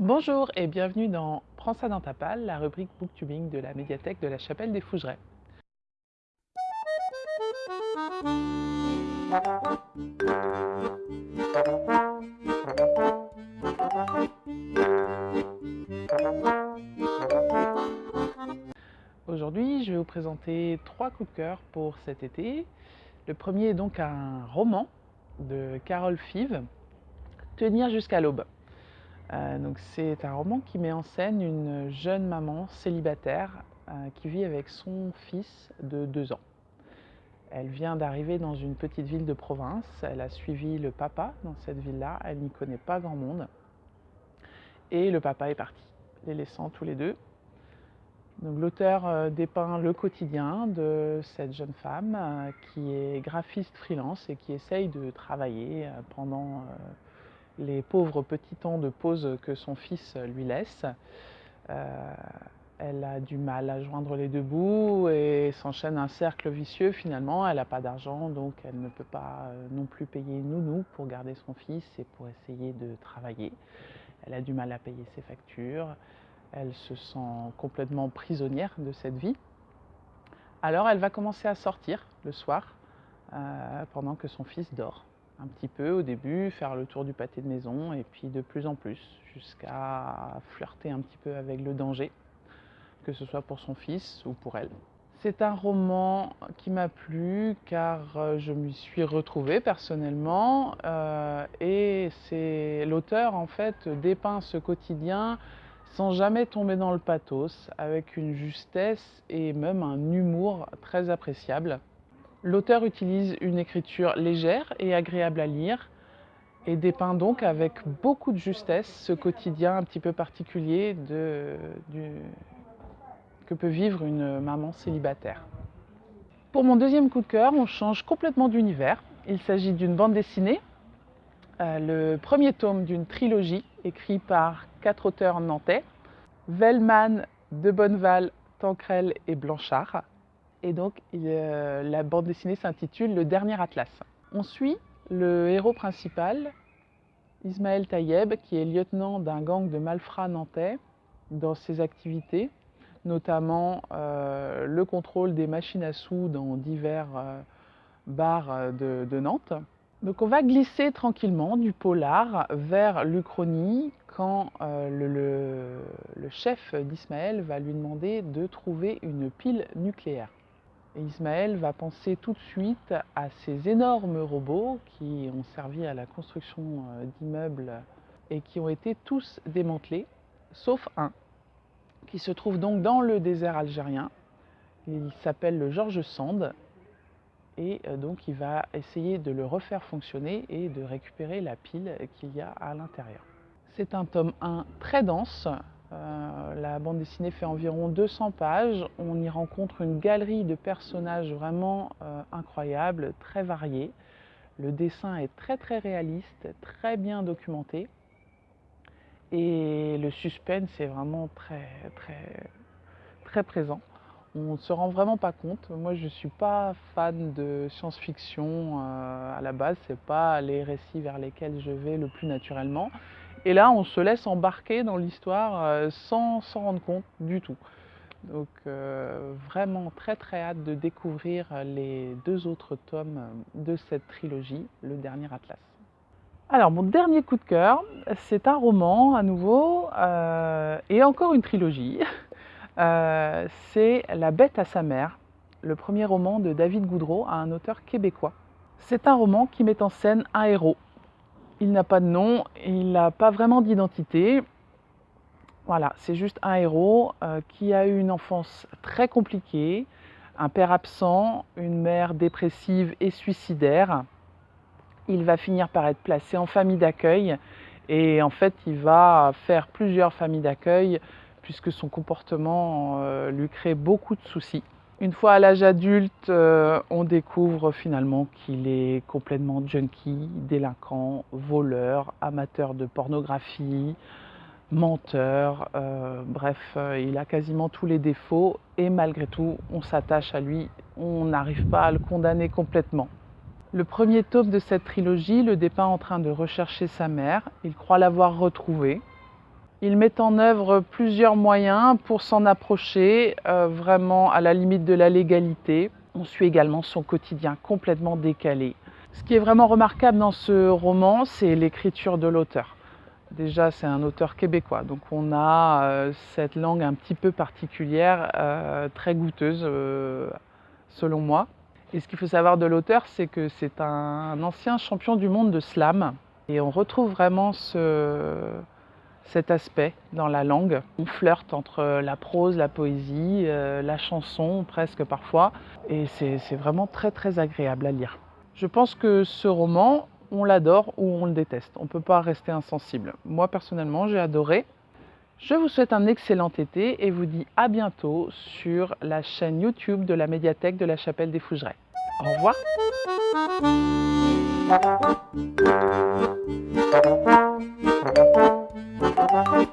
Bonjour et bienvenue dans Prends ça dans ta palle, la rubrique booktubing de la médiathèque de la Chapelle des Fougerets. Aujourd'hui, je vais vous présenter trois coups de cœur pour cet été. Le premier est donc un roman de Carole Five, Tenir jusqu'à l'aube. Euh, c'est un roman qui met en scène une jeune maman célibataire euh, qui vit avec son fils de deux ans. Elle vient d'arriver dans une petite ville de province, elle a suivi le papa dans cette ville-là, elle n'y connaît pas grand monde. Et le papa est parti, les laissant tous les deux. L'auteur euh, dépeint le quotidien de cette jeune femme qui est graphiste freelance et qui essaye de travailler pendant les pauvres petits temps de pause que son fils lui laisse. Euh, elle a du mal à joindre les deux bouts et s'enchaîne un cercle vicieux finalement. Elle n'a pas d'argent donc elle ne peut pas euh, non plus payer nounou pour garder son fils et pour essayer de travailler. Elle a du mal à payer ses factures. Elle se sent complètement prisonnière de cette vie. Alors elle va commencer à sortir le soir euh, pendant que son fils dort un petit peu au début, faire le tour du pâté de maison et puis de plus en plus jusqu'à flirter un petit peu avec le danger, que ce soit pour son fils ou pour elle. C'est un roman qui m'a plu car euh, je m'y suis retrouvée personnellement euh, et c'est l'auteur en fait dépeint ce quotidien sans jamais tomber dans le pathos, avec une justesse et même un humour très appréciable. L'auteur utilise une écriture légère et agréable à lire et dépeint donc avec beaucoup de justesse ce quotidien un petit peu particulier que peut vivre une maman célibataire. Pour mon deuxième coup de cœur, on change complètement d'univers. Il s'agit d'une bande dessinée, euh, le premier tome d'une trilogie écrite par quatre auteurs nantais, Vellman, De Bonneval, Tancrel et Blanchard. Et donc, euh, la bande dessinée s'intitule Le Dernier Atlas. On suit le héros principal, Ismaël Tayeb, qui est lieutenant d'un gang de malfrats nantais dans ses activités, notamment euh, le contrôle des machines à sous dans divers euh, bars de, Nantes. Donc on va glisser tranquillement du polar vers l'Uchronie quand le chef d'Ismaël va lui demander de trouver une pile nucléaire. Ismaël va penser tout de suite à ces énormes robots qui ont servi à la construction euh, d'immeubles et qui ont été tous démantelés, sauf un, qui se trouve donc dans le désert algérien. Il s'appelle le Georges Sand et euh, donc il va essayer de le refaire fonctionner et de récupérer la pile qu'il y a à l'intérieur. C'est un tome 1 très dense, euh, la bande dessinée fait environ 200 pages. On y rencontre une galerie de personnages vraiment euh, incroyables, très variés. Le dessin est très très réaliste, très bien documenté. Et le suspense est vraiment très très très présent. On ne se rend vraiment pas compte. Moi, je ne suis pas fan de science-fiction euh, à la base. Ce n'est pas les récits vers lesquels je vais le plus naturellement. Et là, on se laisse embarquer dans l'histoire euh, sans s'en rendre compte du tout. Donc euh, vraiment très très hâte de découvrir les deux autres tomes de cette trilogie, Le Dernier Atlas. Alors mon dernier coup de cœur, c'est un roman à nouveau, euh, et encore une trilogie. c'est La bête à sa mère, le premier roman de David Goudreau, un auteur québécois. C'est un roman qui met en scène un héros il n'a pas de nom, il n'a pas vraiment d'identité. Voilà, c'est juste un héros euh, qui a eu une enfance très compliquée, un père absent, une mère dépressive et suicidaire. Il va finir par être placé en famille d'accueil et en fait il va faire plusieurs familles d'accueil puisque son comportement euh, lui crée beaucoup de soucis. Une fois à l'âge adulte, euh, on découvre finalement qu'il est complètement junkie, délinquant, voleur, amateur de pornographie, menteur, euh, bref, euh, il a quasiment tous les défauts et malgré tout, on s'attache à lui, on n'arrive pas à le condamner complètement. Le premier tome de cette trilogie le dépeint en train de rechercher sa mère, il croit l'avoir retrouvée, Il met en œuvre plusieurs moyens pour s'en approcher, euh, vraiment à la limite de la légalité. On suit également son quotidien complètement décalé. Ce qui est vraiment remarquable dans ce roman, c'est l'écriture de l'auteur. Déjà, c'est un auteur québécois, donc on a euh, cette langue un petit peu particulière, euh, très goûteuse, selon moi. Et ce qu'il faut savoir de l'auteur, c'est que c'est un ancien champion du monde de slam. Et on retrouve vraiment ce, cet aspect dans la langue. On flirte entre la prose, la poésie, euh, la chanson presque parfois, et c'est vraiment très très agréable à lire. Je pense que ce roman, on l'adore ou on le déteste. On ne peut pas rester insensible. Moi personnellement, j'ai adoré. Je vous souhaite un excellent été et vous dis à bientôt sur la chaîne YouTube de la médiathèque de la Chapelle des Fougerets. Au revoir Bye.